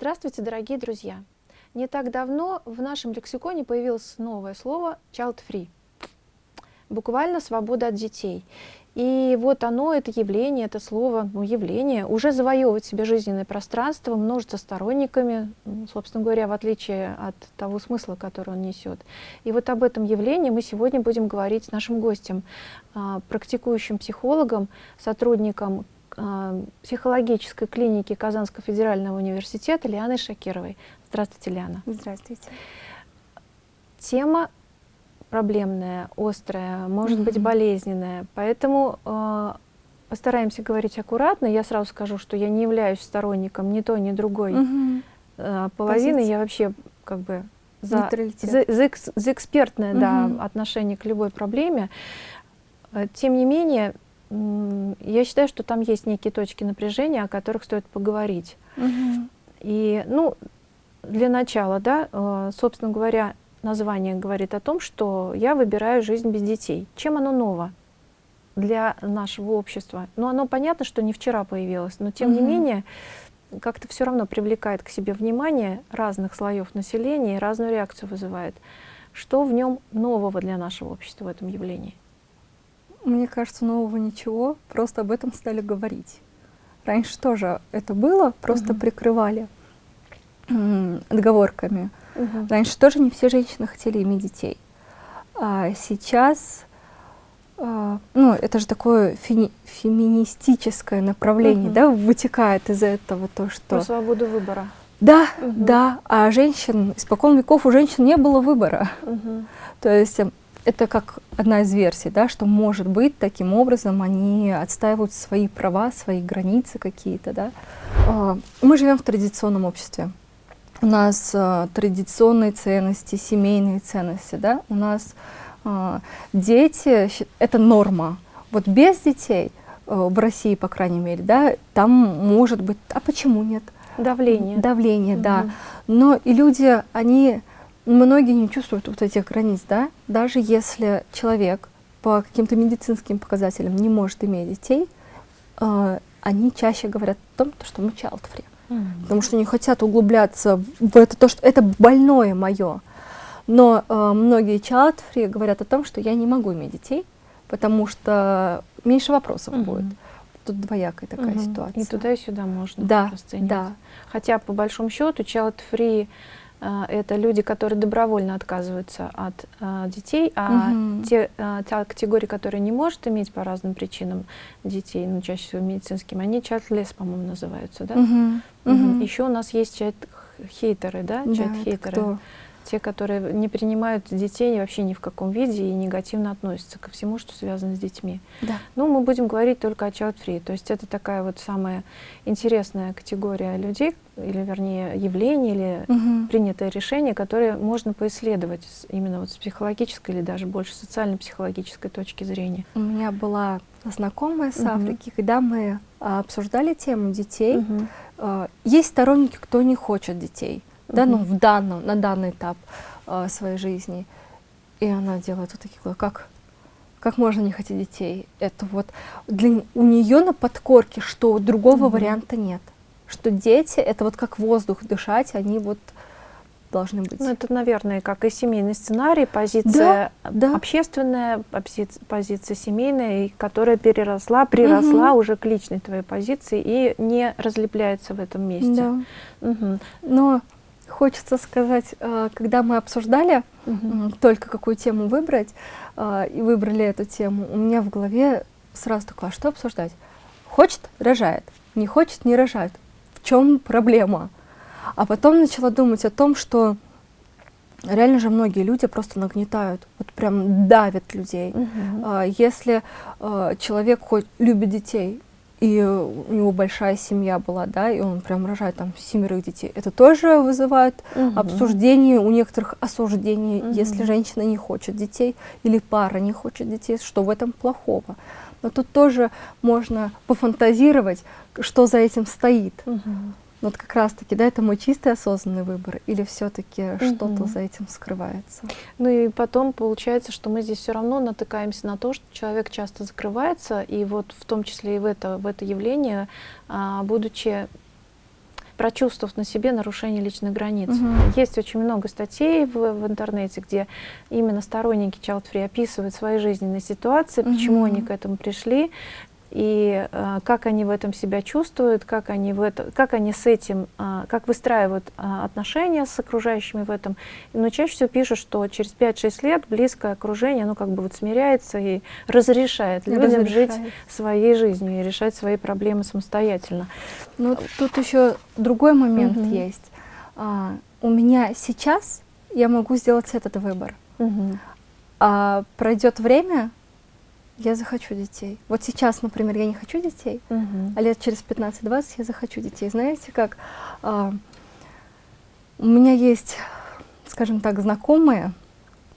Здравствуйте, дорогие друзья! Не так давно в нашем лексиконе появилось новое слово child-free, буквально свобода от детей. И вот оно, это явление, это слово, ну, явление, уже завоевывает себе жизненное пространство, множится сторонниками, собственно говоря, в отличие от того смысла, который он несет. И вот об этом явлении мы сегодня будем говорить с нашим гостем, а, практикующим психологом, сотрудником психологической клиники Казанского федерального университета Лианой Шакировой. Здравствуйте, Лиана. Здравствуйте. Тема проблемная, острая, может mm -hmm. быть болезненная, поэтому э, постараемся говорить аккуратно. Я сразу скажу, что я не являюсь сторонником ни той, ни другой mm -hmm. э, половины. Позиция. Я вообще как бы за, за, за, за экспертное mm -hmm. да, отношение к любой проблеме. Э, тем не менее, я считаю, что там есть некие точки напряжения, о которых стоит поговорить. Угу. И, ну, для начала, да, э, собственно говоря, название говорит о том, что я выбираю жизнь без детей. Чем оно ново для нашего общества? Ну, оно понятно, что не вчера появилось, но тем угу. не менее, как-то все равно привлекает к себе внимание разных слоев населения и разную реакцию вызывает. Что в нем нового для нашего общества в этом явлении? Мне кажется, нового ничего, просто об этом стали говорить. Раньше тоже это было, просто угу. прикрывали отговорками. Угу. Раньше тоже не все женщины хотели иметь детей. А сейчас, а, ну, это же такое феми феминистическое направление, угу. да, вытекает из этого то, что... Про свободу выбора. Да, угу. да, а женщин, испокон веков у женщин не было выбора. Угу. То есть это как одна из версий, да, что может быть таким образом они отстаивают свои права, свои границы какие-то. Да. А, мы живем в традиционном обществе. У нас а, традиционные ценности, семейные ценности. Да. У нас а, дети — это норма. Вот без детей, в России, по крайней мере, да, там может быть... А почему нет? Давление. Давление, угу. да. Но и люди, они многие не чувствуют вот этих границ, да, даже если человек по каким-то медицинским показателям не может иметь детей, э, они чаще говорят о том, что мы child-free, mm -hmm. потому что не хотят углубляться в это, то, что это больное мое. Но э, многие child-free говорят о том, что я не могу иметь детей, потому что меньше вопросов mm -hmm. будет. Тут двоякая такая -hmm. ситуация. И туда, и сюда можно да, Да. Хотя, по большому счету, child-free это люди, которые добровольно отказываются от а, детей, а угу. те, а, та категория, которая не может иметь по разным причинам детей, ну, чаще всего медицинским, они чат-лес, по-моему, называются, да? Угу. Угу. Еще у нас есть чат-хейтеры, да? да чат-хейтеры те, которые не принимают детей вообще ни в каком виде и негативно относятся ко всему, что связано с детьми. Да. Ну, мы будем говорить только о child-free, то есть это такая вот самая интересная категория людей, или вернее явление, или угу. принятое решение, которое можно поисследовать именно вот с психологической или даже больше социально-психологической точки зрения. У меня была знакомая с угу. Африки, когда мы а, обсуждали тему детей, угу. есть сторонники, кто не хочет детей да, ну, в данном, на данный этап э, своей жизни. И она делает вот такие, как, как можно не хотеть детей? Это вот для, у нее на подкорке, что другого mm варианта нет. Что дети, это вот как воздух дышать, они вот должны быть. Ну, это, наверное, как и семейный сценарий, позиция да, да. общественная, позиция, позиция семейная, которая переросла, приросла угу. уже к личной твоей позиции и не разлепляется в этом месте. Да. Угу. Но хочется сказать, э, когда мы обсуждали угу. только какую тему выбрать, э, и выбрали эту тему, у меня в голове сразу такое, а что обсуждать? Хочет — рожает, не хочет — не рожает. В чем проблема? А потом начала думать о том, что реально же многие люди просто нагнетают, вот прям давят людей. Угу. Если э, человек хоть любит детей, и у него большая семья была, да, и он прям рожает там семерых детей. Это тоже вызывает угу. обсуждение, у некоторых осуждение, угу. если женщина не хочет детей или пара не хочет детей, что в этом плохого. Но тут тоже можно пофантазировать, что за этим стоит. Угу. Вот как раз-таки, да, это мой чистый осознанный выбор, или все-таки угу. что-то за этим скрывается? Ну и потом получается, что мы здесь все равно натыкаемся на то, что человек часто закрывается, и вот в том числе и в это, в это явление, а, будучи прочувствовав на себе нарушение личных границ. Мгм. Есть очень много статей в, в интернете, где именно сторонники Child Free описывают свои жизненные ситуации, почему Мгм. они к этому пришли, и э, как они в этом себя чувствуют, как они, в это, как они с этим, а, как выстраивают а, отношения с окружающими в этом. Но чаще всего пишут, что через 5-6 лет близкое окружение, оно как бы вот смиряется и разрешает людям жить Разрешает. своей жизнью и решать свои проблемы самостоятельно. Ну, тут еще другой момент Мгм. есть. А, у меня сейчас я могу сделать этот выбор. А пройдет время, я захочу детей. Вот сейчас, например, я не хочу детей, Мгм. а лет через 15-20 я захочу детей. Знаете, как а, у меня есть, скажем так, знакомые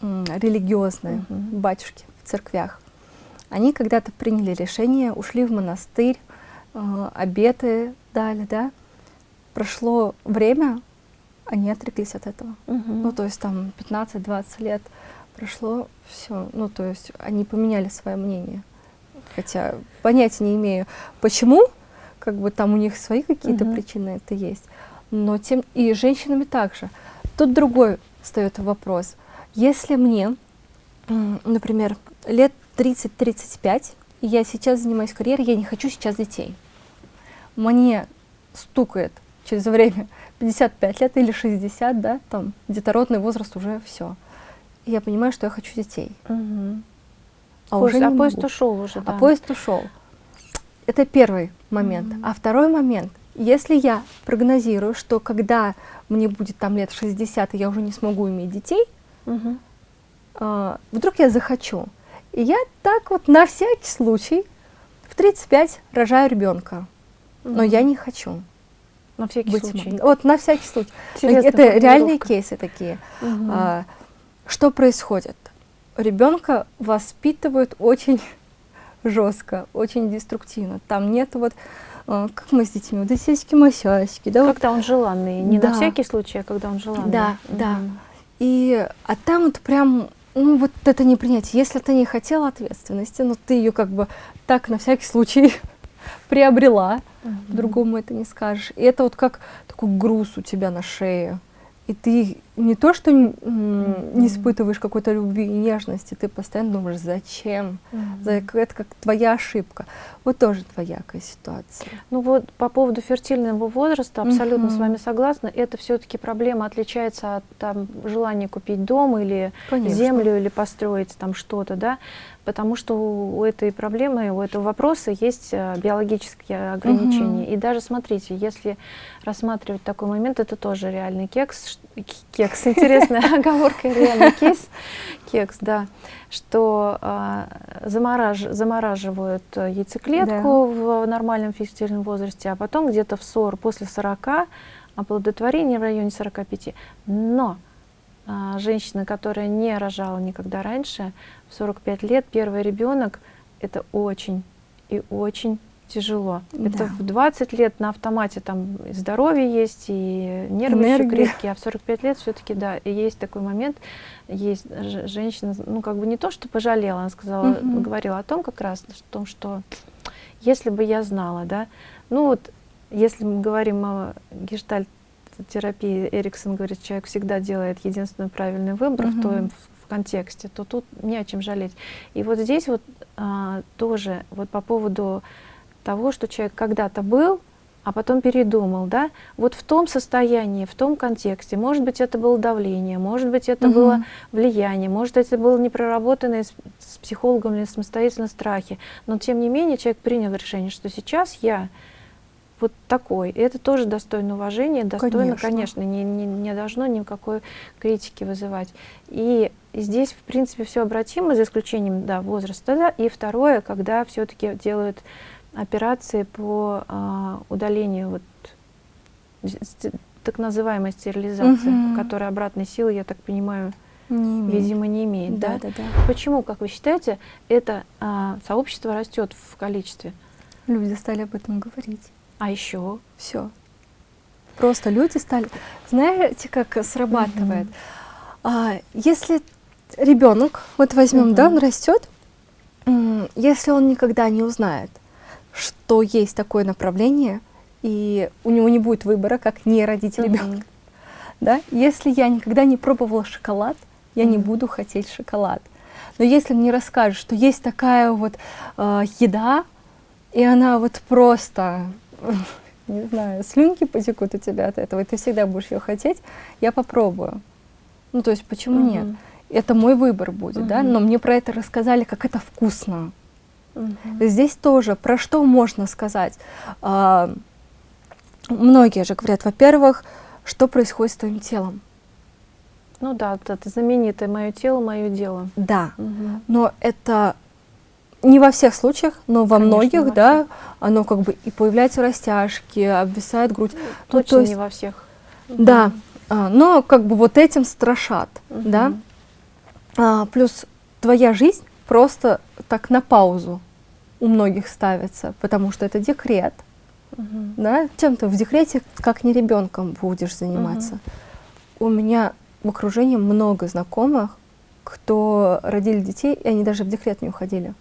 религиозные Мгм. батюшки в церквях. Они когда-то приняли решение, ушли в монастырь, а, обеты дали, да. Прошло время, они отреклись от этого. Мгм. Ну, то есть там 15-20 лет прошло, все. Ну, то есть они поменяли свое мнение. Хотя понятия не имею, почему, как бы там у них свои какие-то Мгм. причины это есть. Но тем и женщинами также. Тут другой встает вопрос. Если мне, например, лет 30-35, и я сейчас занимаюсь карьерой, я не хочу сейчас детей. Мне стукает через время 55 лет или 60, да, там детородный возраст уже все. Я понимаю, что я хочу детей. Мгм. А Поезд- уже а поезд ушел уже, да. А поезд ушел. Это первый момент. Мгм. А второй момент, если я прогнозирую, что когда мне будет там лет 60, и я уже не смогу иметь детей, Мгм. а, вдруг я захочу. И я так вот на всякий случай в 35 рожаю ребенка. Но Мгм. я не хочу На всякий быть случай. Вот на всякий случай. Интересная Это реальные кейсы такие. А, что происходит? Ребенка воспитывают очень жестко, очень деструктивно. Там нет вот, а, как мы с детьми, вот эти сиськи-масяськи, да, вот. Когда он желанный, не на Да. всякий случай, а когда он желанный. Да, да. И, а там вот прям, ну вот это не принятие. Если ты не хотела ответственности, но ты ее как бы так на всякий случай приобрела, Мгм. другому это не скажешь. И это вот как такой груз у тебя на шее. И ты не то, что не испытываешь какой-то любви и нежности, ты постоянно думаешь, зачем? Это как твоя ошибка. Вот тоже двоякая ситуация. Ну вот по поводу фертильного возраста абсолютно с вами согласна. Это все-таки проблема отличается от там, желания купить дом или Конечно. землю или построить там что-то, да, потому что у этой проблемы, у этого вопроса есть э, биологические ограничения. Мгм. И даже смотрите, если рассматривать такой момент, это тоже реальный кекс, ш- к- кекс, интересная оговорка, реальный кейс, кекс, да, что а, замораж- замораживают яйцеклетку в нормальном фертильном возрасте, а потом где-то в 40, после 40 оплодотворение в районе 45. Но а, женщина, которая не рожала никогда раньше, в 45 лет первый ребенок, это очень и очень тяжело. Это Да. в 20 лет на автомате там и здоровье есть, и нервы еще Энергия. крепкие, а в 45 лет все-таки, да, и есть такой момент, есть женщина, ну как бы не то, что пожалела, она сказала, Мгм. говорила о том как раз, о том, что если бы я знала, да, ну вот если мы говорим о гештальт терапии, Эриксон говорит, человек всегда делает единственный правильный выбор в, Мгм. том, в контексте, то тут не о чем жалеть. И вот здесь вот а, тоже вот по поводу того, что человек когда-то был, а потом передумал, да, вот в том состоянии, в том контексте, может быть, это было давление, может быть, это Мгм. было влияние, может, это было непроработанные с, с психологом или самостоятельно страхи, но тем не менее человек принял решение, что сейчас я вот такой. И это тоже достойно уважения, достойно, Конечно. конечно, не, не, не должно никакой критики вызывать. И здесь, в принципе, все обратимо, за исключением да, возраста. Да. И второе, когда все-таки делают операции по а, удалению вот, так называемой стерилизации, Мгм. которая обратной силы, я так понимаю, Не имеет. видимо, не имеет. Да, Да? да, да. Почему, как вы считаете, это а, сообщество растет в количестве? Люди стали об этом говорить. А еще? Все. Просто люди стали. Знаете, как срабатывает? А, если ребенок, вот возьмем, да, Мгм. он растет, если он никогда не узнает, что есть такое направление, и у него не будет выбора, как не родить uh -huh. ребенка. Да? Если я никогда не пробовала шоколад, я uh -huh. не буду хотеть шоколад. Но если мне расскажут, что есть такая вот э, еда, и она вот просто, не знаю, слюнки потекут у тебя от этого, и ты всегда будешь ее хотеть, я попробую. Ну, то есть, почему uh -huh. нет? Это мой выбор будет, uh -huh. да, но мне про это рассказали, как это вкусно. -huh. Здесь тоже, про что можно сказать? А, многие же говорят, во-первых, что происходит с твоим телом? Ну да, это знаменитое «мое тело, мое дело». Да, угу. но это не во всех случаях, но во Конечно, многих, во да, оно как бы и появляются растяжки, обвисает грудь. Ну, ну точно есть, не во всех. Да, а, но как бы вот этим страшат, угу. да. А, плюс твоя жизнь просто так на паузу у многих ставится, потому что это декрет. Угу. Да? Чем ты в декрете, как не ребенком будешь заниматься. Угу. У меня в окружении много знакомых, кто родили детей, и они даже в декрет не уходили.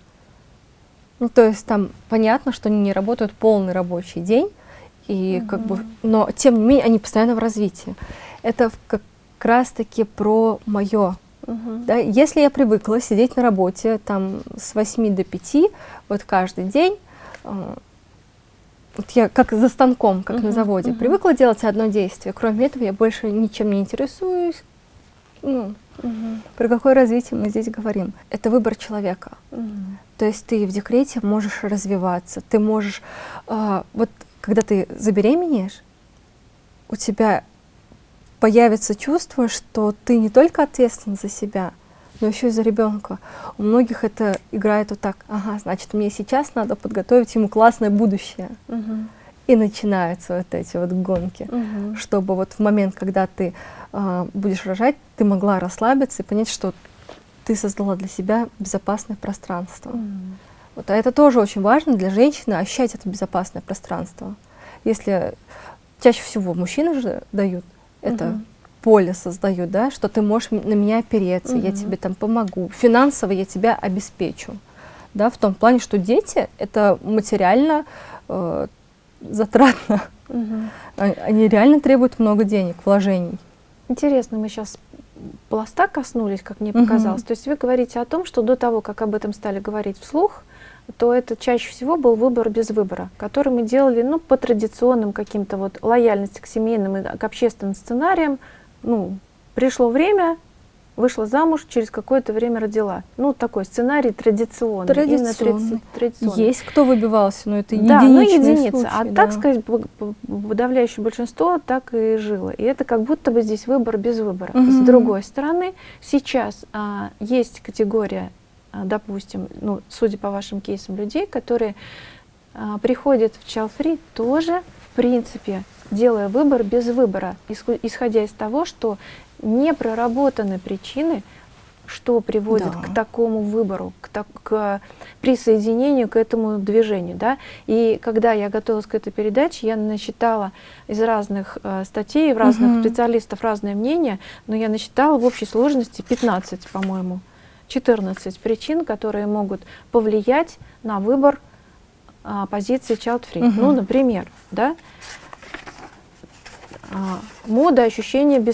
Ну, то есть там понятно, что они не работают полный рабочий день, и угу. как бы, но тем не менее они постоянно в развитии. Это как раз-таки про мое. Угу. Да? Если я привыкла сидеть на работе там с 8 до 5, вот каждый день, э, вот я как за станком, как -huh, на заводе, -huh. привыкла делать одно действие. Кроме этого, я больше ничем не интересуюсь, ну, угу. про какое развитие мы здесь говорим? Это выбор человека. Угу. То есть ты в декрете можешь развиваться, ты можешь, э, вот когда ты забеременеешь, у тебя появится чувство, что ты не только ответственен за себя, но еще и за ребенка. У многих это играет вот так, ага, значит, мне сейчас надо подготовить ему классное будущее. Угу. И начинаются вот эти вот гонки, угу. чтобы вот в момент, когда ты э, будешь рожать, ты могла расслабиться и понять, что ты создала для себя безопасное пространство. Mm. Вот, а это тоже очень важно для женщины, ощущать это безопасное пространство. Если чаще всего мужчины же дают это -hmm. поле создают, да, что ты можешь на меня опереться, -hmm. я тебе там помогу, финансово я тебя обеспечу. Да, в том плане, что дети — это материально э, затратно. -hmm. Они реально требуют много денег, вложений. Интересно, мы сейчас пласта коснулись, как мне показалось. Угу. То есть вы говорите о том, что до того, как об этом стали говорить вслух, то это чаще всего был выбор без выбора, который мы делали ну, по традиционным каким-то вот лояльности к семейным и к общественным сценариям. Ну, пришло время, вышла замуж, через какое-то время родила. Ну, такой сценарий традиционный. Традиционный. традиционный. Есть кто выбивался, но это да, ну, единица. Случай, а да. так сказать, подавляющее большинство так и жило. И это как будто бы здесь выбор без выбора. Угу. С другой стороны, сейчас а, есть категория, допустим, ну, судя по вашим кейсам, людей, которые а, приходят в Чалфри тоже, в принципе, делая выбор без выбора, исходя из того, что не проработаны причины, что приводит да. к такому выбору, к, так, к присоединению к этому движению. Да? И когда я готовилась к этой передаче, я насчитала из разных э, статей, в разных угу. специалистов разное мнение, но я насчитала в общей сложности 15, по-моему, 14 причин, которые могут повлиять на выбор э, позиции child free. Угу. Ну, например, да, а, мода ощущения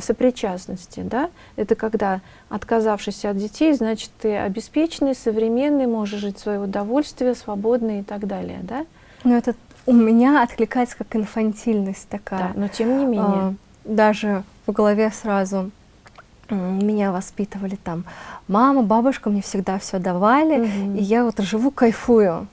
сопричастности. Да? Это когда, отказавшись от детей, значит, ты обеспеченный, современный, можешь жить в свое удовольствие, свободный и так далее. Да? Но это у меня откликается как инфантильность такая. Да, но тем не менее. А, даже в голове сразу меня воспитывали там. Мама, бабушка мне всегда все давали, угу. и я вот живу, кайфую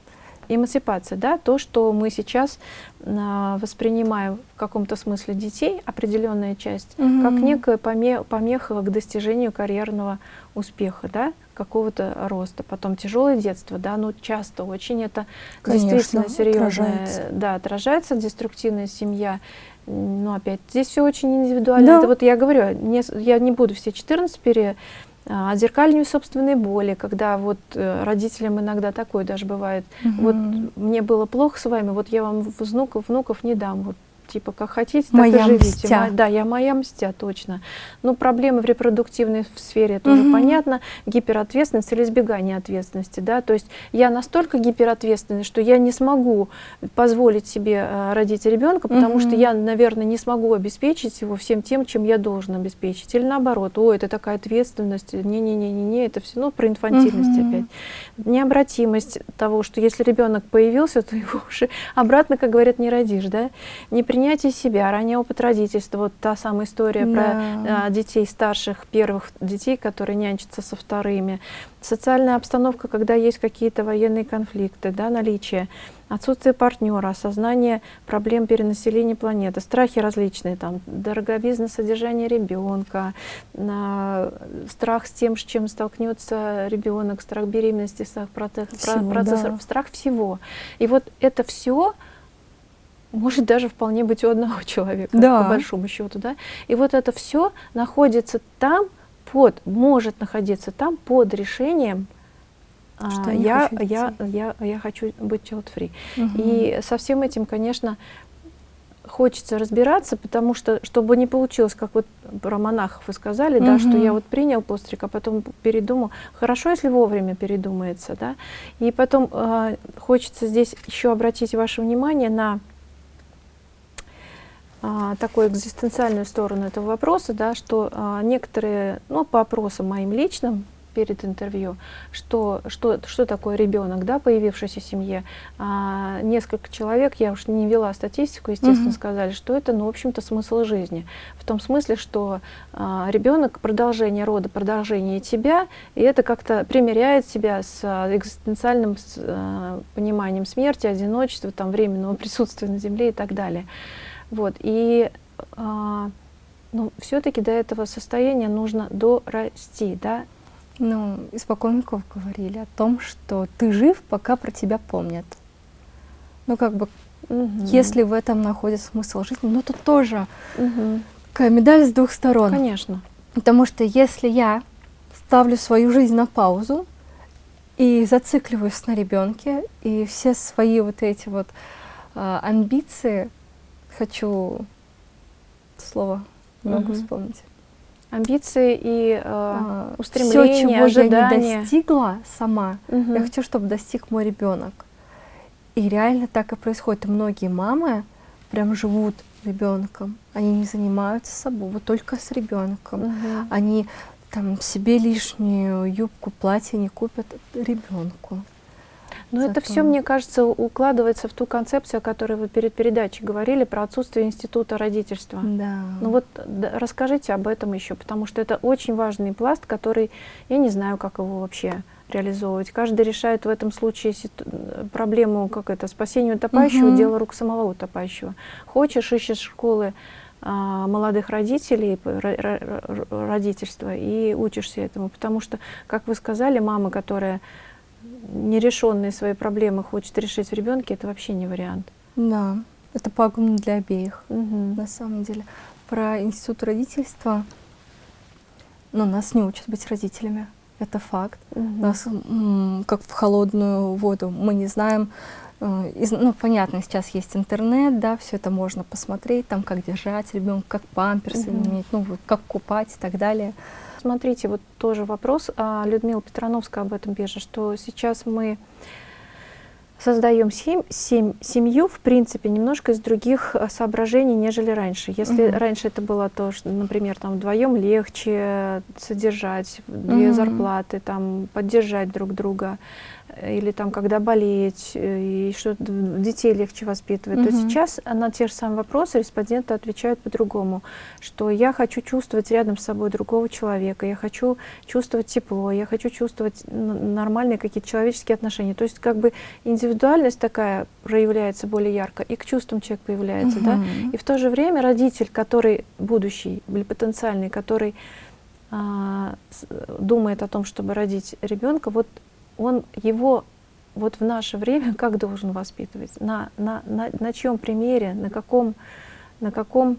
эмансипация, да, то, что мы сейчас а, воспринимаем в каком-то смысле детей, определенная часть, угу. как некая помеха, помеха к достижению карьерного успеха, да, какого-то роста. Потом тяжелое детство, да, ну часто очень это Конечно, действительно серьезное, отражается. да, отражается, деструктивная семья. Ну, опять, здесь все очень индивидуально. Да. Это вот я говорю, не, я не буду все 14 пере отзеркаливанию собственной боли, когда вот э, родителям иногда такое даже бывает. Угу. Вот мне было плохо с вами, вот я вам внуков, внуков не дам. Вот типа, как хотите, так моя и живите. Мстя. Мо- да, я моя мстя, точно. Ну, проблемы в репродуктивной сфере, это уже Мгм. понятно, гиперответственность или избегание ответственности, да, то есть я настолько гиперответственный, что я не смогу позволить себе э, родить ребенка, потому что Мгм. я, наверное, не смогу обеспечить его всем тем, чем я должен обеспечить. Или наоборот, о, это такая ответственность, не-не-не-не, это все, ну, про инфантильность Мгм. опять. Необратимость того, что если ребенок появился, то его уже обратно, как говорят, не родишь, да? Непринятие себя, ранний опыт родительства, вот та самая история Да. про а, детей старших, первых детей, которые нянчатся со вторыми. Социальная обстановка, когда есть какие-то военные конфликты, да, наличие, отсутствие партнера, осознание проблем перенаселения планеты, страхи различные, там, дороговизна содержания ребенка, на- страх с тем, с чем столкнется ребенок, страх беременности, страх процесс, про- Всего, процесса- да. страх всего. И вот это все может даже вполне быть у одного человека, Да. по большому счету, да. И вот это все находится там под, может находиться там под решением. а, Что я не я, хочу я, я, я хочу быть child-free. Мгм. И со всем этим, конечно, хочется разбираться, потому что, чтобы не получилось, как вот про монахов вы сказали, да, что я вот принял постриг, а потом передумал. Хорошо, если вовремя передумается, да. И потом э, хочется здесь еще обратить ваше внимание на а, такую экзистенциальную сторону этого вопроса, да, что а, некоторые, ну, по опросам моим личным перед интервью, что, что, что такое ребенок, да, появившийся в семье, а, несколько человек, я уж не вела статистику, естественно, Мгм. сказали, что это, ну, в общем-то, смысл жизни. В том смысле, что а, ребенок продолжение рода, продолжение тебя, и это как-то примеряет себя с а, экзистенциальным с, а, пониманием смерти, одиночества, там, временного присутствия на Земле и так далее. Вот, и а, ну, все-таки до этого состояния нужно дорасти, да? Ну, испокон веков говорили о том, что ты жив, пока про тебя помнят. Ну, как бы, Мгм. если в этом находится смысл жизни, ну, это тоже такая медаль с двух сторон. Конечно. Потому что если я ставлю свою жизнь на паузу и зацикливаюсь на ребенке, и все свои вот эти вот а, амбиции хочу слово не могу Мгм. вспомнить. Амбиции и э, А, устремления, всё, чего я не ожидания. достигла сама, Мгм. я хочу, чтобы достиг мой ребенок. И реально так и происходит. И многие мамы прям живут ребенком. Они не занимаются собой, вот только с ребенком. Мгм. Они там себе лишнюю юбку, платье не купят ребенку. Но это Зато- все, мне кажется, укладывается в ту концепцию, о которой вы перед передачей говорили, про отсутствие института родительства. Да. Ну вот да, расскажите об этом еще, потому что это очень важный пласт, который, я не знаю, как его вообще реализовывать. Каждый решает в этом случае проблему, как это, спасение утопающего, Мгм. дело рук самого утопающего. Хочешь, ищешь школы а, молодых родителей, родительства, и учишься этому. Потому что, как вы сказали, мама, которая нерешенные свои проблемы хочет решить в ребенке, это вообще не вариант. Да, это пагубно для обеих, Мгм. на самом деле. Про институт родительства, ну, нас не учат быть родителями, это факт. Мгм. Нас как в холодную воду. Мы не знаем, э, из- ну, понятно, сейчас есть интернет, да, все это можно посмотреть, там, как держать ребенка, как памперсы Мгм. менять, ну, как купать и так далее. Смотрите, вот тоже вопрос. а, Людмила Петрановская об этом пишет, что сейчас мы создаем сем- сем- семью, в принципе, немножко из других а, соображений, нежели раньше. Если Мгм. раньше это было то, что, например, там вдвоем легче содержать две Мгм. зарплаты, там поддержать друг друга, или там когда болеть, э, и что детей легче воспитывать, то Мгм. сейчас на те же самые вопросы респонденты отвечают по-другому, что я хочу чувствовать рядом с собой другого человека, я хочу чувствовать тепло, я хочу чувствовать нормальные какие-то человеческие отношения. То есть как бы индивидуальность такая проявляется более ярко, и к чувствам человек появляется, да. Мгм. И в то же время родитель, который будущий или потенциальный, который а, с- думает о том, чтобы родить ребенка, вот он его вот в наше время как должен воспитывать? На, на, на, на чьем примере, на каком, на каком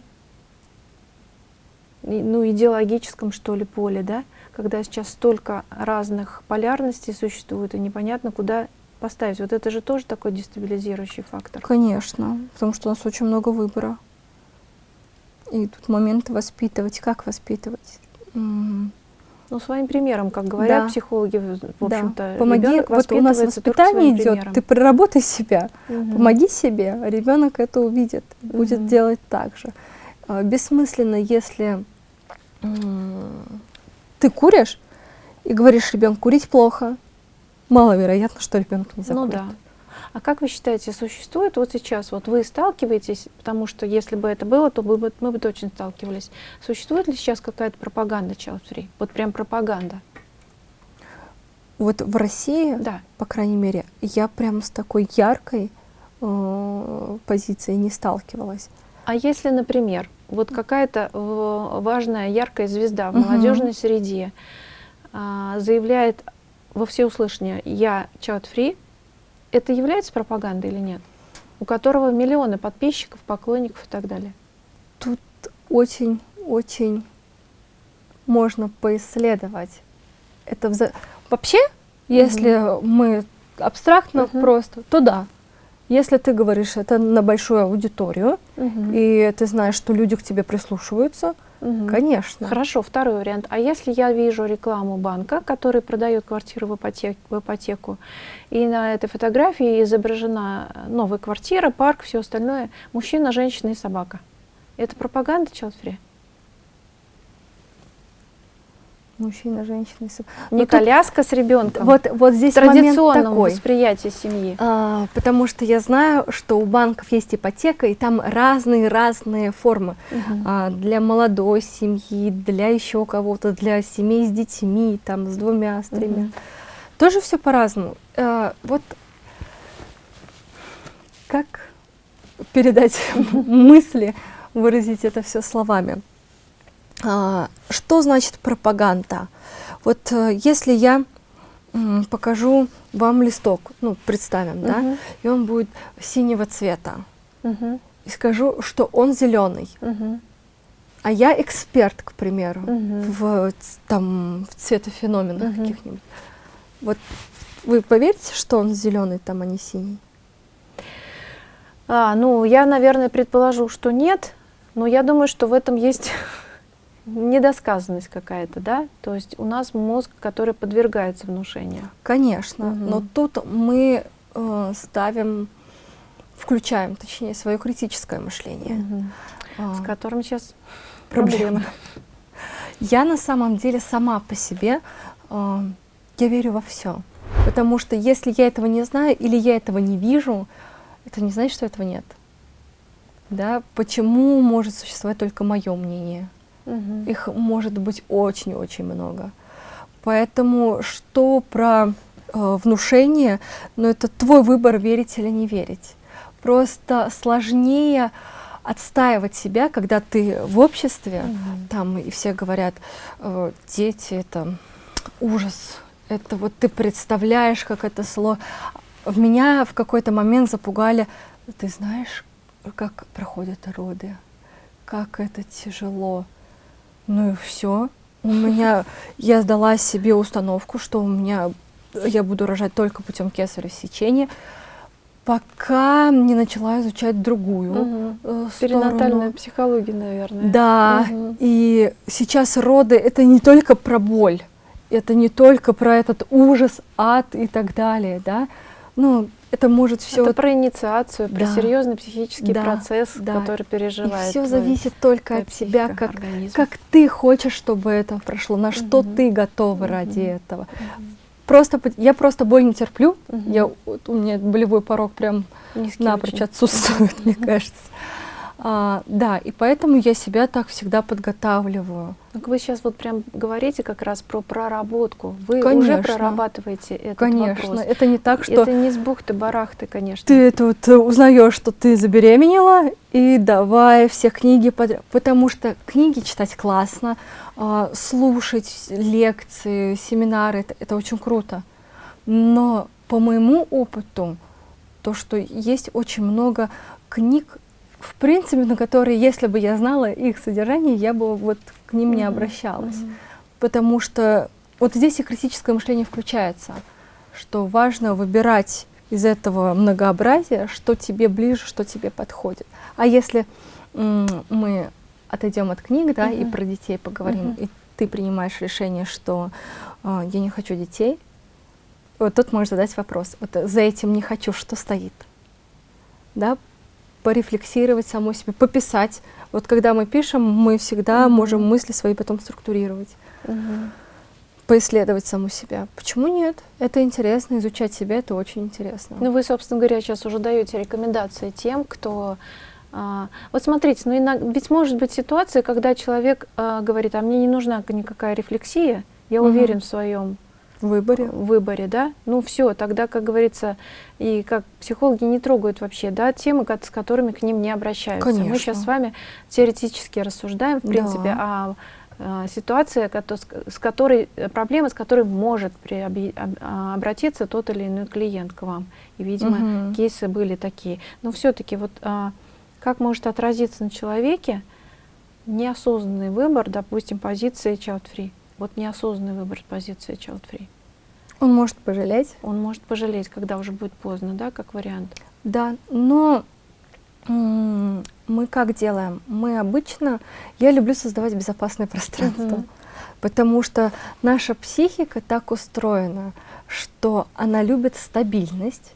ну, идеологическом, что ли, поле, да? Когда сейчас столько разных полярностей существует, и непонятно, куда поставить. Вот это же тоже такой дестабилизирующий фактор. Конечно, потому что у нас очень много выбора. И тут момент воспитывать. Как воспитывать? Ну, своим примером, как говорят да. психологи, в общем-то, да. Помоги, вот у нас воспитание идет, примером. ты проработай себя, угу. помоги себе, ребенок это увидит, угу. будет делать так же. А, бессмысленно, если ты куришь и говоришь ребенку, курить плохо, маловероятно, что ребенок не закурит. Ну да. А как вы считаете, существует вот сейчас, вот вы сталкиваетесь, потому что если бы это было, то мы бы, мы бы точно сталкивались. Существует ли сейчас какая-то пропаганда child free? Вот прям пропаганда? Вот в России, да. по крайней мере, я прям с такой яркой э, позицией не сталкивалась. А если, например, вот какая-то э, важная яркая звезда в молодежной угу. среде э, заявляет во всеуслышание «я child free», это является пропагандой или нет? У которого миллионы подписчиков, поклонников и так далее. Тут очень-очень можно поисследовать. Это вза... Вообще, если угу. мы абстрактно угу. просто, то да. Если ты говоришь это на большую аудиторию, угу. и ты знаешь, что люди к тебе прислушиваются, Угу. Конечно. Хорошо, второй вариант. А если я вижу рекламу банка, который продает квартиру в, ипотек, в ипотеку, и на этой фотографии изображена новая квартира, парк, все остальное, мужчина, женщина и собака. Это пропаганда child free? Мужчина, женщина. Не вот коляска тут, с ребенком. Вот, вот здесь традиционном такой, восприятии семьи. А, потому что я знаю, что у банков есть ипотека, и там разные-разные формы. Угу. А, для молодой семьи, для еще кого-то, для семей с детьми, там, с двумя, с тремя. Угу. Тоже все по-разному. А, вот как передать мысли, выразить это все словами. А, что значит пропаганда? Вот э, если я покажу вам листок, ну, представим, -huh. да, и он будет синего цвета, -huh. и скажу, что он зеленый, -huh. а я эксперт, к примеру, -huh. в, там, в цветофеноменах -huh. каких-нибудь. Вот вы поверите, что он зеленый, там, а не синий? А, ну, я, наверное, предположу, что нет, но я думаю, что в этом есть недосказанность какая-то, да? То есть у нас мозг, который подвергается внушению. Конечно, угу. но тут мы э, ставим, включаем, точнее, свое критическое мышление. Угу. А, С которым сейчас проблемы. Я на самом деле сама по себе, э, я верю во все. Потому что если я этого не знаю или я этого не вижу, это не значит, что этого нет. Да? Почему может существовать только мое мнение? Угу. Их может быть очень-очень много. Поэтому что про э, внушение, но ну, это твой выбор, верить или не верить. Просто сложнее отстаивать себя, когда ты в обществе, угу. там и все говорят, э, дети это ужас, это вот ты представляешь, как это слово. В меня в какой-то момент запугали, ты знаешь, как проходят роды, как это тяжело. Ну и все. У меня, я сдала себе установку, что у меня, я буду рожать только путем кесарево сечения, пока не начала изучать другую угу. э, Перинатальная психология, наверное. Да, угу. и сейчас роды — это не только про боль, это не только про этот ужас, ад и так далее, да. Ну, это может все... Это про инициацию, про да. серьезный психический да, процесс, да. который переживает. И все зависит только от тебя, как, как ты хочешь, чтобы это прошло, на угу. что ты готова угу. ради этого. Угу. Просто, я просто боль не терплю, угу. я, у меня болевой порог прям Низкий напрочь очень. отсутствует, мне кажется. А, да, и поэтому я себя так всегда подготавливаю. Так вы сейчас вот прям говорите как раз про проработку. Вы конечно, уже прорабатываете этот конечно. вопрос. Это не так, что... Это не с бухты-барахты, конечно. Ты тут узнаешь, что ты забеременела, и давай все книги подряд. Потому что книги читать классно, а, слушать лекции, семинары, это, это очень круто. Но по моему опыту, то, что есть очень много книг в принципе, на которые, если бы я знала их содержание, я бы вот к ним mm -hmm. не обращалась. Mm -hmm. Потому что вот здесь и критическое мышление включается, что важно выбирать из этого многообразия, что тебе ближе, что тебе подходит. А если мы отойдем от книг, да, Мгм. и про детей поговорим, Мгм. и ты принимаешь решение, что э, я не хочу детей, вот тут можешь задать вопрос, вот за этим не хочу, что стоит? Да, порефлексировать самой себе, пописать. Вот когда мы пишем, мы всегда Мгм. можем мысли свои потом структурировать, Мгм. поисследовать саму себя. Почему нет? Это интересно, изучать себя, это очень интересно. Ну, вы, собственно говоря, сейчас уже даете рекомендации тем, кто... а, вот смотрите, ну, иногда, ведь может быть ситуация, когда человек а, говорит, а мне не нужна никакая рефлексия, я Мгм. уверен в своем выборе. выборе, да, ну все, тогда, как говорится, и как психологи не трогают вообще, да, темы, с которыми к ним не обращаются. Мы Конечно. сейчас с вами теоретически рассуждаем, в Да. принципе, о, а, ситуации, с- которой, проблема, с которой может об- а, обратиться тот или иной клиент к вам. И, видимо, Мгм. кейсы были такие. Но все-таки вот а, как может отразиться на человеке неосознанный выбор, допустим, позиции child-free? Вот неосознанный выбор позиции child-free. Он может пожалеть, Он может пожалеть, когда уже будет поздно, да, как вариант. Да, но мы как делаем? Мы обычно, я люблю создавать безопасное пространство, Мгм. потому что наша психика так устроена, что она любит стабильность,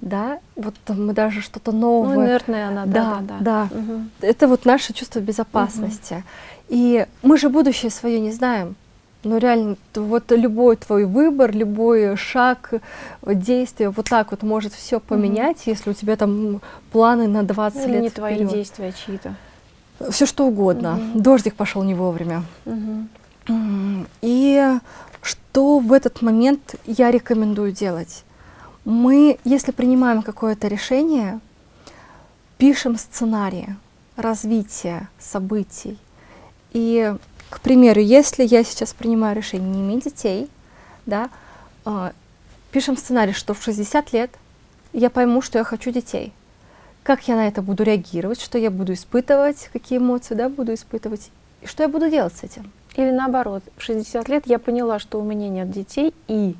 да, вот мы даже что-то Ну, новое. инертная она, да, Да, да. да. Мгм. Это вот наше чувство безопасности. И мы же будущее свое не знаем. Но реально, вот любой твой выбор, любой шаг, э, действие, вот так вот может все поменять, если у тебя там планы на 20 Или лет не твои вперед. действия чьи-то. Все что угодно. Мгм. Дождик пошел не вовремя. М, И что в этот момент я рекомендую делать? Мы, если принимаем какое-то решение, пишем сценарии развития событий. И, к примеру, если я сейчас принимаю решение не иметь детей, да, а, пишем сценарий, что в 60 лет я пойму, что я хочу детей. Как я на это буду реагировать, что я буду испытывать, какие эмоции да, буду испытывать, и что я буду делать с этим. Или наоборот, в 60 лет я поняла, что у меня нет детей, и,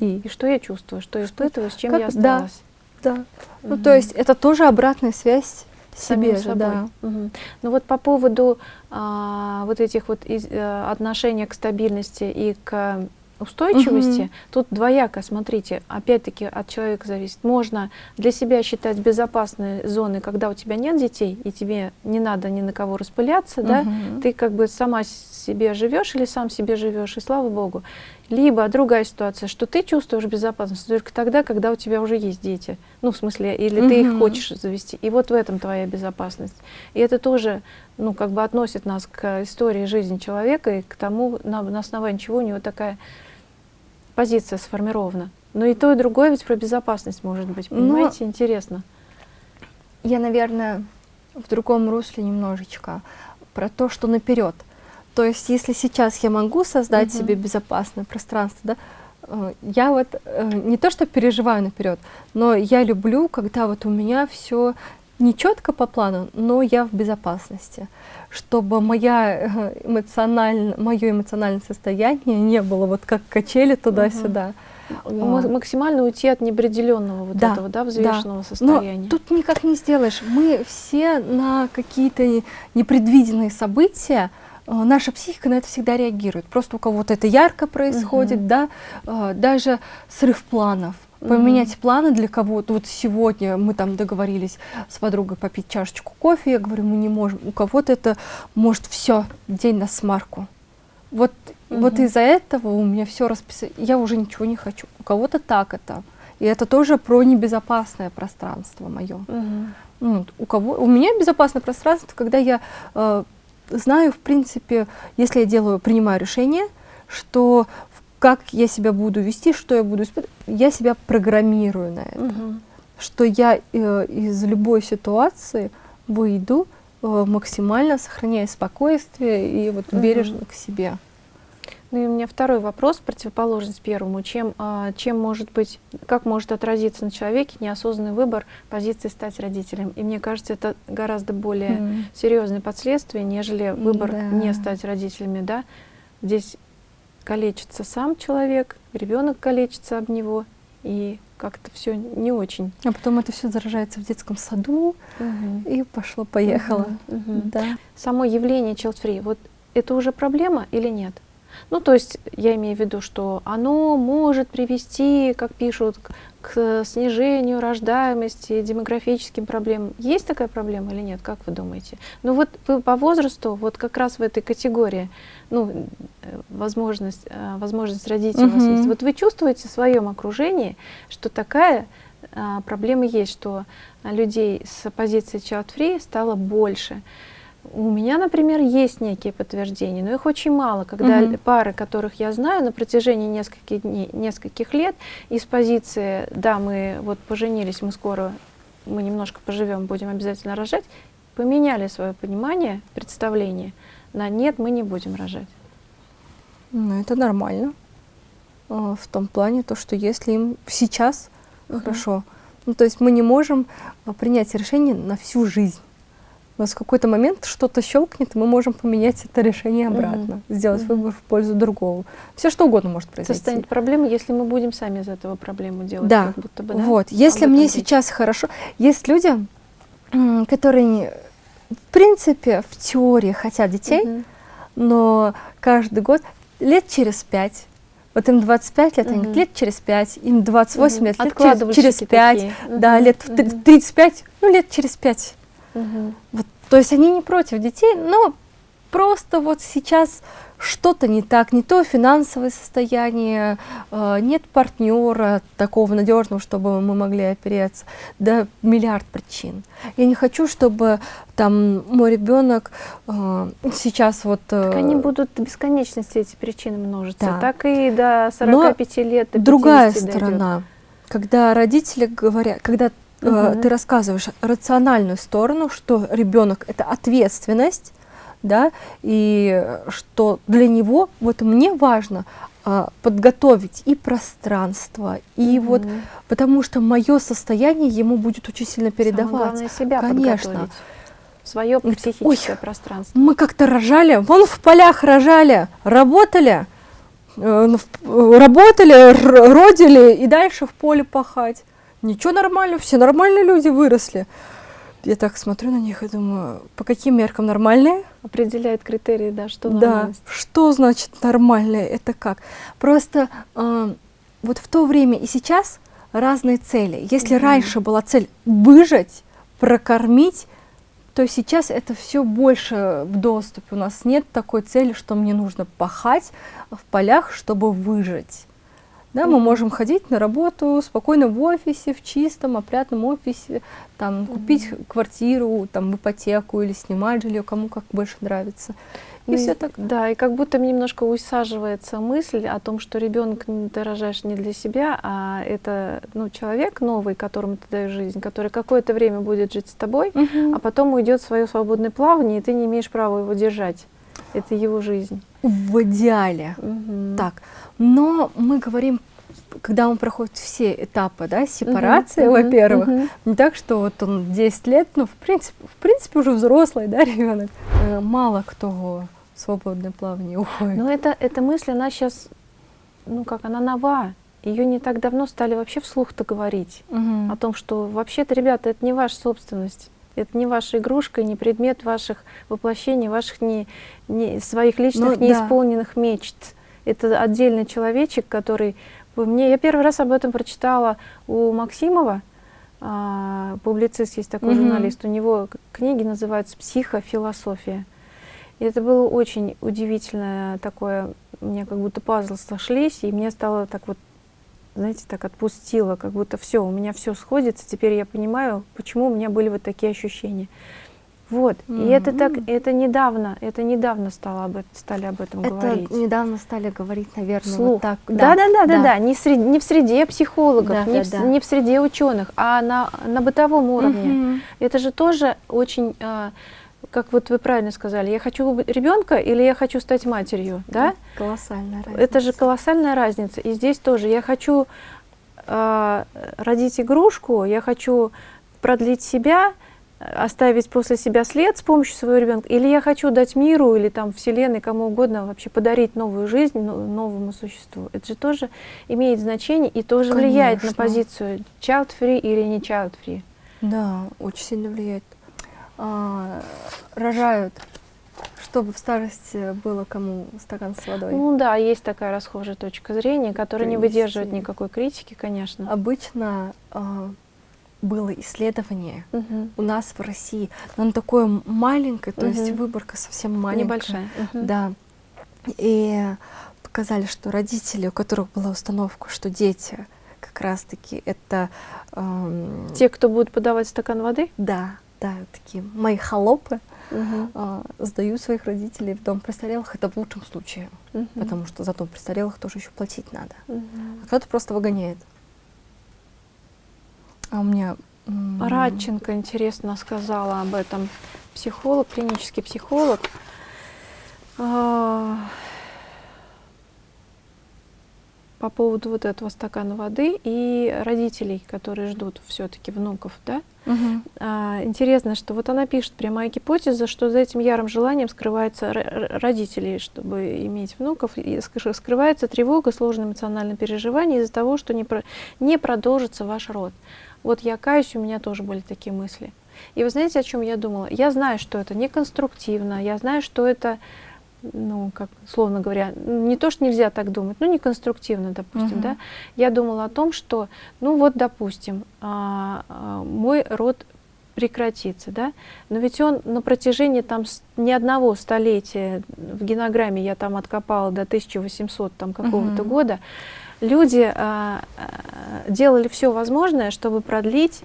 И и что я чувствую, что я испытываю, с чем Как- я да. осталась. Да. Ну, Мгм. то есть это тоже обратная связь себе же, собой. да. Мгм. Ну вот по поводу а, вот этих вот из- э, отношения к стабильности и к устойчивости, Мгм. тут двояко, смотрите, опять-таки от человека зависит. Можно для себя считать безопасной зоной, когда у тебя нет детей, и тебе не надо ни на кого распыляться, да, Мгм. ты как бы сама себе живешь или сам себе живешь, и слава богу. Либо другая ситуация, что ты чувствуешь безопасность только тогда, когда у тебя уже есть дети. Ну, в смысле, или ты их хочешь завести. И вот в этом твоя безопасность. И это тоже, ну, как бы относит нас к истории жизни человека и к тому, на, на основании чего у него такая позиция сформирована. Но и то, и другое ведь про безопасность может быть. Но- Понимаете, интересно. Я, наверное, в другом русле немножечко про то, что наперед. То есть, если сейчас я могу создать Мгм. себе безопасное пространство, да, э, я вот э, не то, что переживаю наперед, но я люблю, когда вот у меня все не четко по плану, но я в безопасности, чтобы моя эмоциональное, мое эмоциональное состояние не было вот как качели туда-сюда. М- максимально уйти от неопределенного вот Да, этого, да, да. взвешенного Но состояния. тут никак не сделаешь. Мы все на какие-то не- непредвиденные события, э, наша психика на это всегда реагирует. Просто у кого-то это ярко происходит, Мгм. да, э, даже срыв планов. Поменять планы для кого-то. Вот сегодня мы там договорились с подругой попить чашечку кофе, я говорю, мы не можем. У кого-то это может все день на смарку. Вот, вот Мгм. из-за этого у меня все расписано. Я уже ничего не хочу. У кого-то так это. И это тоже про небезопасное пространство мое. Мгм. Ну, вот у кого у меня безопасное пространство, когда я э, знаю, в принципе, если я делаю, принимаю решение, что как я себя буду вести, что я буду испытывать, я себя программирую на это, Мгм. что я э, из любой ситуации выйду э, максимально сохраняя спокойствие и вот Мгм. бережно к себе. Ну и у меня второй вопрос, противоположность первому. Чем, а, чем может быть, как может отразиться на человеке неосознанный выбор позиции стать родителем? И мне кажется, это гораздо более М. серьезные последствия, нежели выбор Да. не стать родителями, да? Здесь калечится сам человек, ребенок калечится об него, и как-то все не очень. А потом это все заражается в детском саду, угу. и пошло-поехало. Угу. Угу. Да. Само явление free, вот это уже проблема или нет? Ну, то есть я имею в виду, что оно может привести, как пишут, к снижению рождаемости, демографическим проблемам. Есть такая проблема или нет? Как вы думаете? Ну вот вы по возрасту, вот как раз в этой категории, ну, э, возможность, э, возможность родить угу. у вас есть. Вот вы чувствуете в своем окружении, что такая а, проблема есть, что людей с позиции child-free стало больше. У меня, например, есть некие подтверждения, но их очень мало, когда угу. пары, которых я знаю на протяжении нескольких дней, нескольких лет, из позиции, да, мы вот поженились, мы скоро, мы немножко поживем, будем обязательно рожать, поменяли свое понимание, представление на нет, мы не будем рожать. Ну, это нормально. А, в том плане, то, что если им сейчас угу. хорошо, ну, то есть мы не можем а, принять решение на всю жизнь у нас в какой-то момент что-то щелкнет, и мы можем поменять это решение обратно, угу. сделать угу. выбор в пользу другого. Все что угодно может произойти. Это станет проблемой, если мы будем сами из этого проблему делать. Да, как будто бы, да? вот. Если мне речь. сейчас хорошо... Есть люди, которые, в принципе, в теории хотят детей, угу. но каждый год, лет через пять, вот им 25 лет, угу. они лет через 5, им 28 угу. лет, лет через, через 5, такие. да, угу. лет угу. 35, ну лет через 5. Угу. Вот, то есть они не против детей, но просто вот сейчас что-то не так, не то финансовое состояние, э, нет партнера такого надежного, чтобы мы могли опереться, да миллиард причин. Я не хочу, чтобы там мой ребенок э, сейчас вот... Э, так они будут до бесконечности эти причины множиться, да. так и до 45 Но лет, до другая сторона, когда родители говорят, когда угу. ты рассказываешь рациональную сторону, что ребенок это ответственность, да, и что для него вот мне важно а, подготовить и пространство, и угу. вот потому что мое состояние ему будет очень сильно передаваться. Самое главное себя Конечно. Свое психическое Ой, пространство. Мы как-то рожали, вон в полях рожали, работали, э, работали, родили и дальше в поле пахать ничего нормально, все нормальные люди выросли. Я так смотрю на них и думаю, по каким меркам нормальные? Определяет критерии, да, что нормальность. Да, что значит нормальное, это как? Просто э, вот в то время и сейчас разные цели. Если mm -hmm. раньше была цель выжить, прокормить, то сейчас это все больше в доступе. У нас нет такой цели, что мне нужно пахать в полях, чтобы выжить. Да, мы можем ходить на работу спокойно в офисе, в чистом, опрятном офисе, там, mm -hmm. купить квартиру, там, ипотеку или снимать жилье, кому как больше нравится. И ну, все так. Да, и как будто немножко усаживается мысль о том, что ребенок ты рожаешь не для себя, а это ну, человек новый, которому ты даешь жизнь, который какое-то время будет жить с тобой, mm -hmm. а потом уйдет в свое свободное плавание, и ты не имеешь права его держать. Это его жизнь. В идеале. Угу. Так. Но мы говорим, когда он проходит все этапы, да, сепарации, угу, во-первых, угу. не так, что вот он 10 лет, ну, в принципе, в принципе уже взрослый, да, ребенок. Э, мало кто в свободное плавание уходит. Но это, эта мысль, она сейчас, ну, как, она нова. Ее не так давно стали вообще вслух-то говорить угу. о том, что вообще-то, ребята, это не ваша собственность. Это не ваша игрушка, не предмет ваших воплощений, ваших не, не, своих личных ну, неисполненных да. мечт. Это отдельный человечек, который... Мне, я первый раз об этом прочитала у Максимова, а, публицист есть такой mm -hmm. журналист, у него книги называются «Психофилософия». И это было очень удивительное такое, мне как будто пазлы сошлись, и мне стало так вот знаете, так отпустила, как будто все, у меня все сходится, теперь я понимаю, почему у меня были вот такие ощущения. Вот, mm -hmm. и это так, это недавно, это недавно стало об стали об этом это говорить. недавно стали говорить, наверное, Вслух. вот так. Да, да, да, да, да, да. Не, среди, не в среде психологов, да, не, да, в, да. не в среде ученых, а на, на бытовом уровне. Mm -hmm. Это же тоже очень... А, как вот вы правильно сказали, я хочу ребенка или я хочу стать матерью, да? Колоссальная разница. Это же колоссальная разница. И здесь тоже я хочу э, родить игрушку, я хочу продлить себя, оставить после себя след с помощью своего ребенка, или я хочу дать миру или там вселенной, кому угодно вообще подарить новую жизнь новому существу. Это же тоже имеет значение и тоже Конечно. влияет на позицию child-free или не child-free. Да, очень сильно влияет. А, рожают чтобы в старости было кому стакан с водой. Ну да, есть такая расхожая точка зрения, которая Принести. не выдерживает никакой критики, конечно. Обычно э, было исследование угу. у нас в России, но оно такое маленькое, то угу. есть выборка совсем маленькая. Небольшая. Угу. Да. И показали, что родители, у которых была установка, что дети как раз-таки это... Эм... Те, кто будут подавать стакан воды? Да, да, такие мои холопы угу. а, сдают своих родителей в дом престарелых, это в лучшем случае, угу. потому что за дом престарелых тоже еще платить надо. Угу. А кто-то просто выгоняет. А у меня... Радченко интересно сказала об этом. Психолог, клинический психолог. А, по поводу вот этого стакана воды и родителей, которые ждут все-таки внуков, да? Угу. А, интересно, что вот она пишет прямая гипотеза, что за этим ярым желанием скрывается родителей, чтобы иметь внуков, и скрывается тревога, сложное эмоциональное переживание из-за того, что не, про, не продолжится ваш род. Вот я каюсь, у меня тоже были такие мысли. И вы знаете, о чем я думала? Я знаю, что это неконструктивно, я знаю, что это ну, как, словно говоря, не то, что нельзя так думать, ну, неконструктивно, допустим, -huh. да, я думала о том, что, ну, вот, допустим, а, а, мой род прекратится, да, но ведь он на протяжении там ни одного столетия, в генограмме я там откопала до 1800 там какого-то -huh. года, люди а, а, делали все возможное, чтобы продлить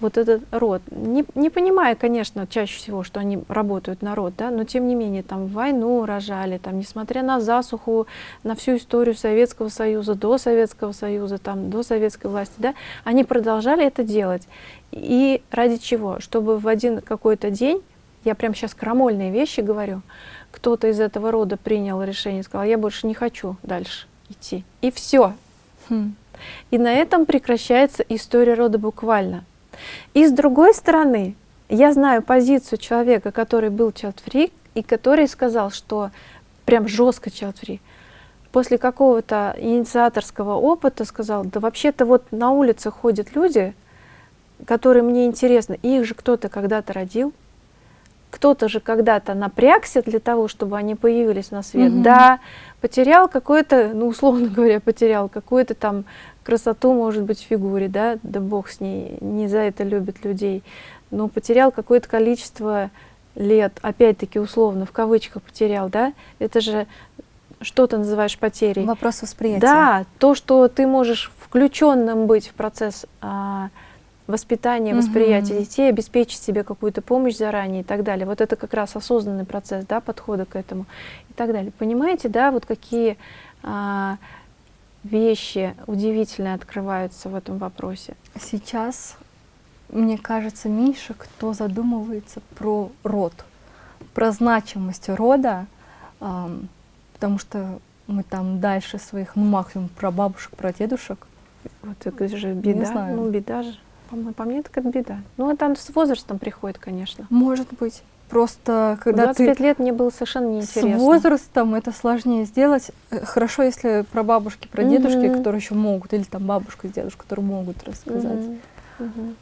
вот этот род. Не, не понимая, конечно, чаще всего, что они работают на род, да, но тем не менее, там войну рожали, там, несмотря на засуху, на всю историю Советского Союза, до Советского Союза, там, до советской власти, да, они продолжали это делать. И ради чего? Чтобы в один какой-то день, я прям сейчас крамольные вещи говорю, кто-то из этого рода принял решение, сказал, я больше не хочу дальше идти. И все. Хм. И на этом прекращается история рода буквально. И с другой стороны, я знаю позицию человека, который был child-free, и который сказал, что прям жестко child-free, после какого-то инициаторского опыта сказал, да вообще-то вот на улице ходят люди, которые мне интересны, и их же кто-то когда-то родил, кто-то же когда-то напрягся для того, чтобы они появились на свет. Угу. Да, потерял какой-то, ну, условно говоря, потерял какую-то там красоту, может быть, в фигуре, да, да бог с ней, не за это любят людей, но потерял какое-то количество лет, опять-таки условно, в кавычках потерял, да, это же что ты называешь потерей? Вопрос восприятия. Да, то, что ты можешь включенным быть в процесс а, воспитания, восприятия угу. детей, обеспечить себе какую-то помощь заранее и так далее. Вот это как раз осознанный процесс, да, подхода к этому и так далее. Понимаете, да, вот какие а, вещи удивительные открываются в этом вопросе? Сейчас, мне кажется, меньше кто задумывается про род, про значимость рода, эм, потому что мы там дальше своих, ну, максимум про бабушек, про дедушек. Вот это же беда, ну, беда же. По, по мне, так это беда. Ну, это с возрастом приходит, конечно. Может быть. Просто когда 25 ты лет мне было совершенно неинтересно. С возрастом это сложнее сделать. Э, хорошо, если про бабушки, про дедушки, mm -hmm. которые еще могут, или там бабушка и дедушка, которые могут рассказать. Mm -hmm. Mm -hmm.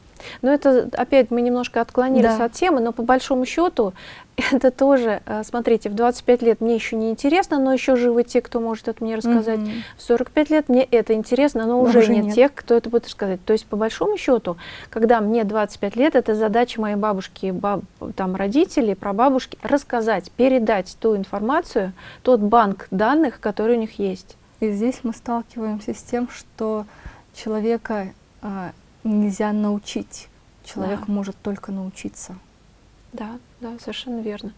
Но это, опять, мы немножко отклонились да. от темы, но по большому счету это тоже, э, смотрите, в 25 лет мне еще не интересно, но еще живы те, кто может это мне рассказать. Mm -hmm. В 45 лет мне это интересно, но, но уже, уже нет, нет тех, кто это будет рассказать. То есть, по большому счету, когда мне 25 лет, это задача моей бабушки, баб, там, родителей, прабабушки, рассказать, передать ту информацию, тот банк данных, который у них есть. И здесь мы сталкиваемся с тем, что человека а, нельзя научить. Человек да. может только научиться. Да, да, совершенно верно.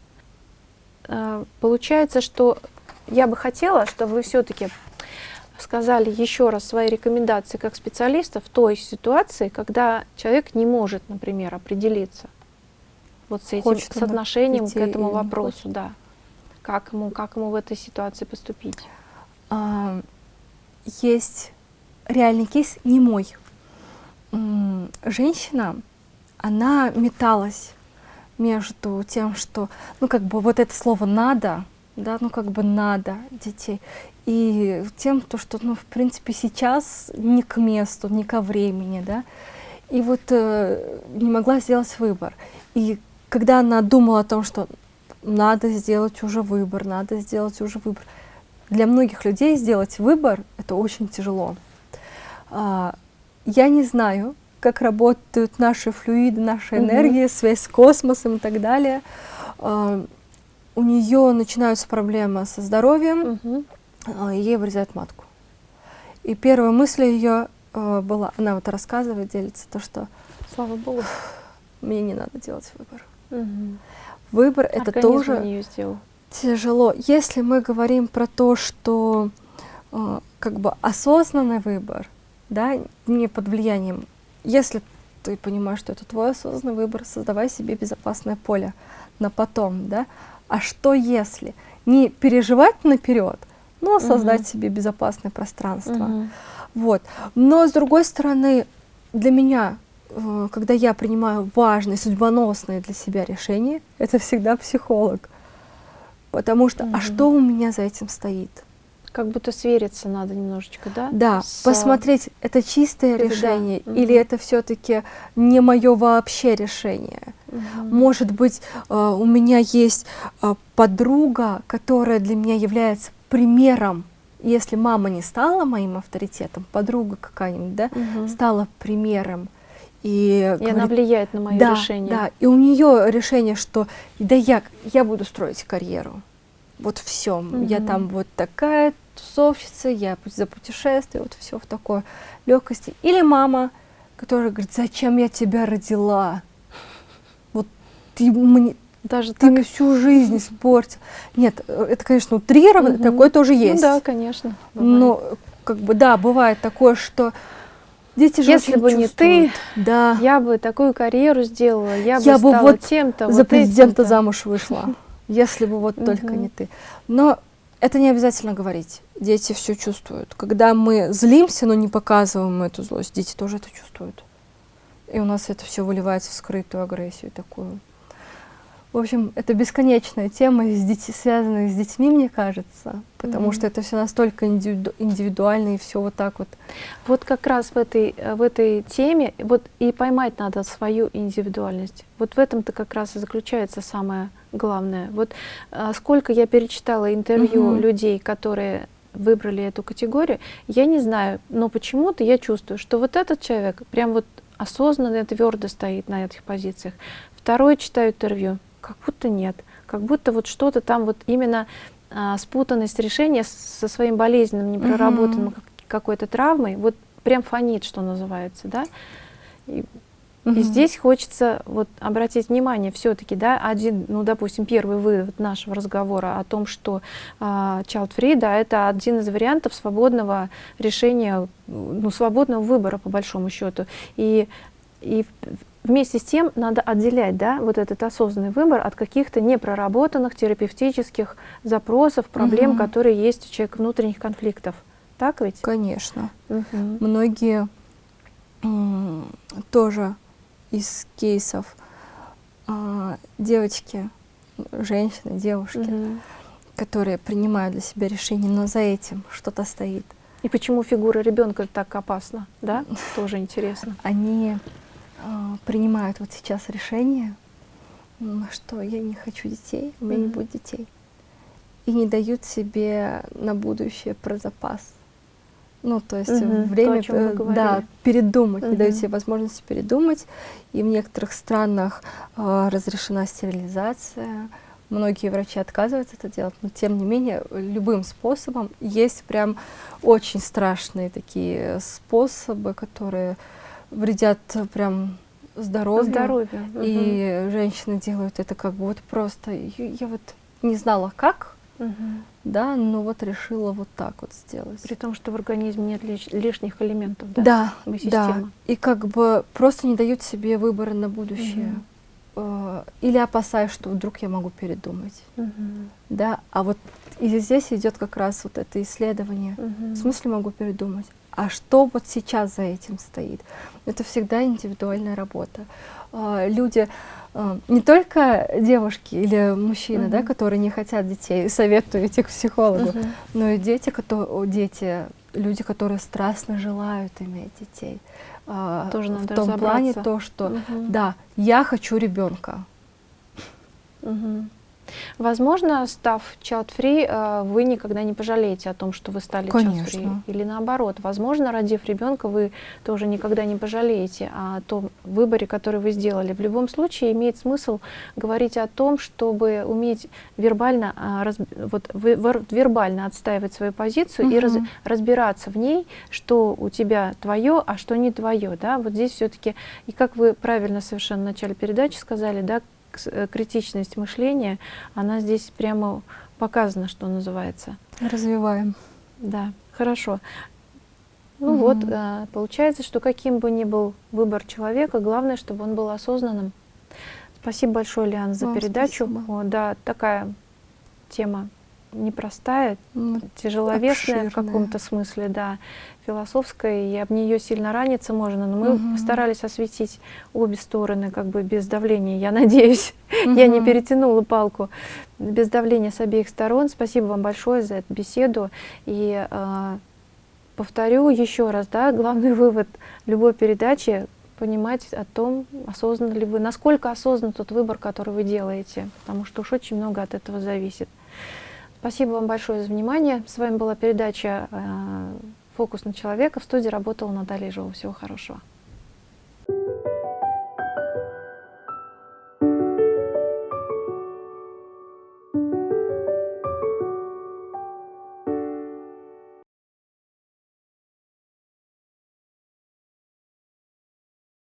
А, получается, что я бы хотела, чтобы вы все-таки сказали еще раз свои рекомендации как специалиста в той ситуации, когда человек не может, например, определиться вот с этим Хочет соотношением к этому вопросу, да. Как ему, как ему в этой ситуации поступить? А, есть реальный кейс, не мой женщина, она металась между тем, что, ну, как бы вот это слово «надо», да, ну, как бы «надо» детей, и тем, то, что, ну, в принципе, сейчас не к месту, не ко времени, да, и вот э, не могла сделать выбор. И когда она думала о том, что надо сделать уже выбор, надо сделать уже выбор, для многих людей сделать выбор — это очень тяжело. А, я не знаю, как работают наши флюиды, наша энергия, связь с космосом и так далее. А, у нее начинаются проблемы со здоровьем, угу. ей вырезают матку. И первая мысль ее была, она вот рассказывает, делится, то, что Слава Богу. Мне не надо делать выбор. Угу. Выбор это тоже тяжело. Если мы говорим про то, что э, как бы осознанный выбор, да, не под влиянием если ты понимаешь, что это твой осознанный выбор, создавай себе безопасное поле на потом, да. А что если? Не переживать наперед, но создать угу. себе безопасное пространство. Угу. Вот. Но с другой стороны, для меня, э, когда я принимаю важные, судьбоносные для себя решения, это всегда психолог. Потому что, угу. а что у меня за этим стоит? Как будто свериться надо немножечко, да? Да, С... посмотреть, это чистое это решение да. или угу. это все-таки не мое вообще решение. Угу. Может быть, э, у меня есть э, подруга, которая для меня является примером. Если мама не стала моим авторитетом, подруга какая-нибудь, да, угу. стала примером. И, и говорит, она влияет на мое да, решение. Да, и у нее решение, что да я, я буду строить карьеру. Вот все. Угу. Я там вот такая тусовщица, я за путешествие, вот все в такой легкости. Или мама, которая говорит, зачем я тебя родила? Вот ты мне, даже ты так... мне всю жизнь испортил. Нет, это, конечно, утрировано, угу. такое тоже есть. Ну да, конечно. Бывает. Но, как бы, да, бывает такое, что Дети же Если бы не ты, да. я бы такую карьеру сделала, я, я бы, бы стала вот тем-то, за вот президента замуж вышла, если бы вот только не ты. Но это не обязательно говорить. Дети все чувствуют. Когда мы злимся, но не показываем эту злость, дети тоже это чувствуют. И у нас это все выливается в скрытую агрессию такую. В общем, это бесконечная тема, с детьми, связанная с детьми, мне кажется, потому mm -hmm. что это все настолько индивиду индивидуально и все вот так вот. Вот как раз в этой, в этой теме, вот и поймать надо свою индивидуальность. Вот в этом-то как раз и заключается самое главное. Вот а, сколько я перечитала интервью -hmm. людей, которые выбрали эту категорию, я не знаю, но почему-то я чувствую, что вот этот человек прям вот осознанно, твердо стоит на этих позициях. Второй читаю интервью, как будто нет, как будто вот что-то там вот именно а, спутанность решения со своим болезненным, непроработанным угу. какой-то травмой, вот прям фонит, что называется, да. И, угу. и здесь хочется вот обратить внимание все-таки, да, один, ну, допустим, первый вывод нашего разговора о том, что а, child free, да, это один из вариантов свободного решения, ну, свободного выбора по большому счету. И и вместе с тем надо отделять да, вот этот осознанный выбор от каких-то непроработанных терапевтических запросов, проблем, угу. которые есть у человека, внутренних конфликтов. Так ведь? Конечно. Угу. Многие тоже из кейсов э, девочки, женщины, девушки, угу. которые принимают для себя решение, но за этим что-то стоит. И почему фигура ребенка так опасна, да? Тоже интересно. Они а, принимают вот сейчас решение, что я не хочу детей, у меня mm -hmm. не будет детей. И не дают себе на будущее про запас. Ну, то есть -hmm. время, то, э, да, передумать, -hmm. не дают себе возможности передумать. И в некоторых странах э, разрешена стерилизация. Многие врачи отказываются это делать, но тем не менее любым способом есть прям очень страшные такие способы, которые вредят прям здоровью. Здоровью. И угу. женщины делают это как бы вот просто. Я вот не знала как, угу. Да, но вот решила вот так вот сделать. При том, что в организме нет лиш лишних элементов, да? Да, да. И как бы просто не дают себе выбора на будущее. Угу. Или опасаюсь, что вдруг я могу передумать. Угу. Да, а вот и здесь идет как раз вот это исследование. Угу. В смысле могу передумать? А что вот сейчас за этим стоит. Это всегда индивидуальная работа. А, люди, а, не только девушки или мужчины, -huh. да, которые не хотят детей, советуют идти к психологу, -huh. но и дети, которые, дети, люди, которые страстно желают иметь детей. А, Тоже в том плане то, что -huh. да, я хочу ребенка. -huh. Возможно, став child-free, э, вы никогда не пожалеете о том, что вы стали child-free. Или наоборот, возможно, родив ребенка, вы тоже никогда не пожалеете о том выборе, который вы сделали. В любом случае имеет смысл говорить о том, чтобы уметь вербально, а, вот, вербально отстаивать свою позицию угу. и раз, разбираться в ней, что у тебя твое, а что не твое. Да? Вот здесь все-таки, и как вы правильно совершенно в начале передачи сказали, да, Э, критичность мышления, она здесь прямо показана, что называется. Развиваем. Да, хорошо. Ну угу. вот, а, получается, что каким бы ни был выбор человека, главное, чтобы он был осознанным. Спасибо большое, Лиан, за Вам передачу. О, да, такая тема непростая, ну, тяжеловесная обширная. в каком-то смысле, да, философская, и об нее сильно раниться можно, но мы угу. постарались осветить обе стороны как бы без давления, я надеюсь, угу. я не перетянула палку, без давления с обеих сторон. Спасибо вам большое за эту беседу, и э, повторю еще раз, да, главный вывод любой передачи понимать о том, осознанно ли вы, насколько осознан тот выбор, который вы делаете, потому что уж очень много от этого зависит. Спасибо вам большое за внимание. С вами была передача э, «Фокус на человека». В студии работала Наталья Ежова. Всего хорошего. Thank you.